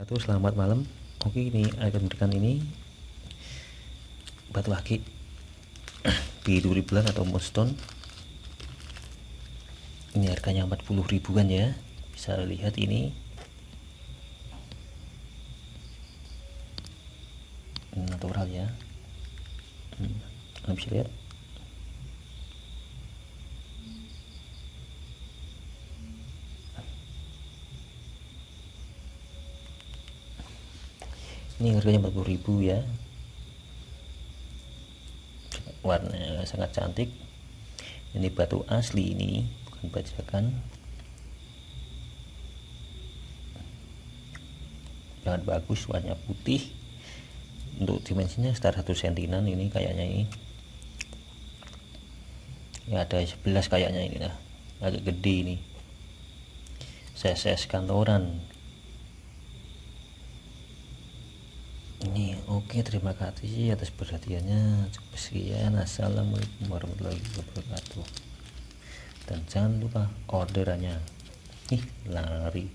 Satu selamat malam. Oke ini akan memberikan ini batu akik biru ribuan atau moonstone. Ini harganya 40 ribuan ya. Bisa lihat ini. Natural ya. Hmm, bisa lihat. Ini harganya 40.000 ya. Warnanya sangat cantik. Ini batu asli ini bukan bajakan. Sangat bagus warnanya putih. Untuk dimensinya sekitar 1 sentinan ini kayaknya ini. Ya ada 11 kayaknya ini lah. Agak gede ini. Size kantoran ini oke terima kasih atas perhatiannya. Cukup sekian. Assalamualaikum warahmatullahi wabarakatuh. Dan jangan lupa orderannya. Ih lari